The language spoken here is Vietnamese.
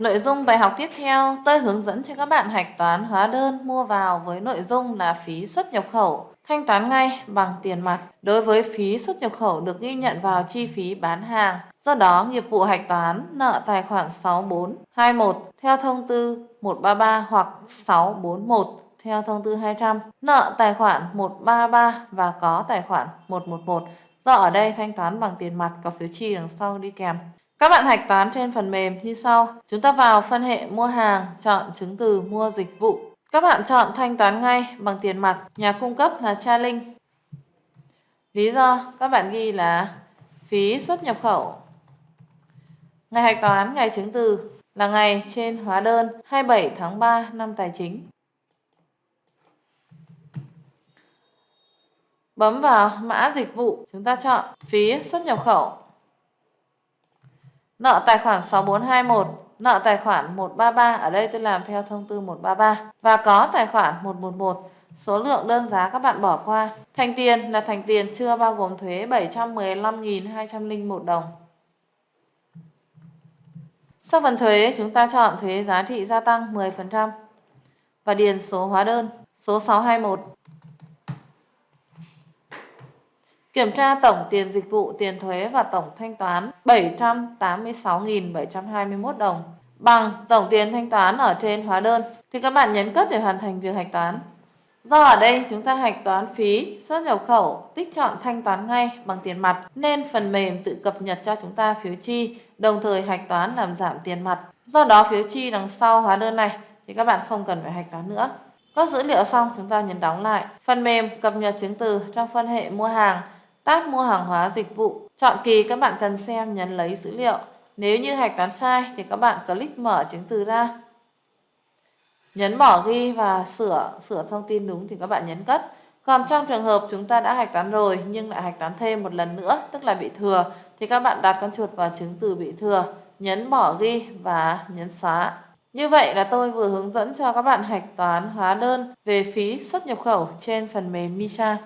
Nội dung bài học tiếp theo, tôi hướng dẫn cho các bạn hạch toán hóa đơn mua vào với nội dung là phí xuất nhập khẩu. Thanh toán ngay bằng tiền mặt đối với phí xuất nhập khẩu được ghi nhận vào chi phí bán hàng. Do đó, nghiệp vụ hạch toán nợ tài khoản 6421 theo thông tư 133 hoặc 641 theo thông tư 200, nợ tài khoản 133 và có tài khoản 111. Do ở đây thanh toán bằng tiền mặt có phiếu chi đằng sau đi kèm. Các bạn hạch toán trên phần mềm như sau. Chúng ta vào phân hệ mua hàng, chọn chứng từ mua dịch vụ. Các bạn chọn thanh toán ngay bằng tiền mặt, nhà cung cấp là Cha Linh. Lý do các bạn ghi là phí xuất nhập khẩu. Ngày hạch toán, ngày chứng từ là ngày trên hóa đơn 27 tháng 3 năm tài chính. Bấm vào mã dịch vụ, chúng ta chọn phí xuất nhập khẩu. Nợ tài khoản 6421, nợ tài khoản 133, ở đây tôi làm theo thông tư 133 và có tài khoản 111. Số lượng đơn giá các bạn bỏ qua. Thành tiền là thành tiền chưa bao gồm thuế 715.201 đồng. Sau phần thuế, chúng ta chọn thuế giá trị gia tăng 10% và điền số hóa đơn số 621. Kiểm tra tổng tiền dịch vụ, tiền thuế và tổng thanh toán 786.721 đồng bằng tổng tiền thanh toán ở trên hóa đơn thì các bạn nhấn cất để hoàn thành việc hạch toán. Do ở đây chúng ta hạch toán phí xuất nhập khẩu tích chọn thanh toán ngay bằng tiền mặt nên phần mềm tự cập nhật cho chúng ta phiếu chi đồng thời hạch toán làm giảm tiền mặt. Do đó phiếu chi đằng sau hóa đơn này thì các bạn không cần phải hạch toán nữa. Có dữ liệu xong chúng ta nhấn đóng lại. Phần mềm cập nhật chứng từ trong phân hệ mua hàng tab mua hàng hóa dịch vụ. Chọn kỳ các bạn cần xem nhấn lấy dữ liệu. Nếu như hạch toán sai thì các bạn click mở chứng từ ra. Nhấn bỏ ghi và sửa sửa thông tin đúng thì các bạn nhấn cất. Còn trong trường hợp chúng ta đã hạch toán rồi nhưng lại hạch toán thêm một lần nữa tức là bị thừa thì các bạn đặt con chuột vào chứng từ bị thừa, nhấn bỏ ghi và nhấn xóa. Như vậy là tôi vừa hướng dẫn cho các bạn hạch toán hóa đơn về phí xuất nhập khẩu trên phần mềm Misha.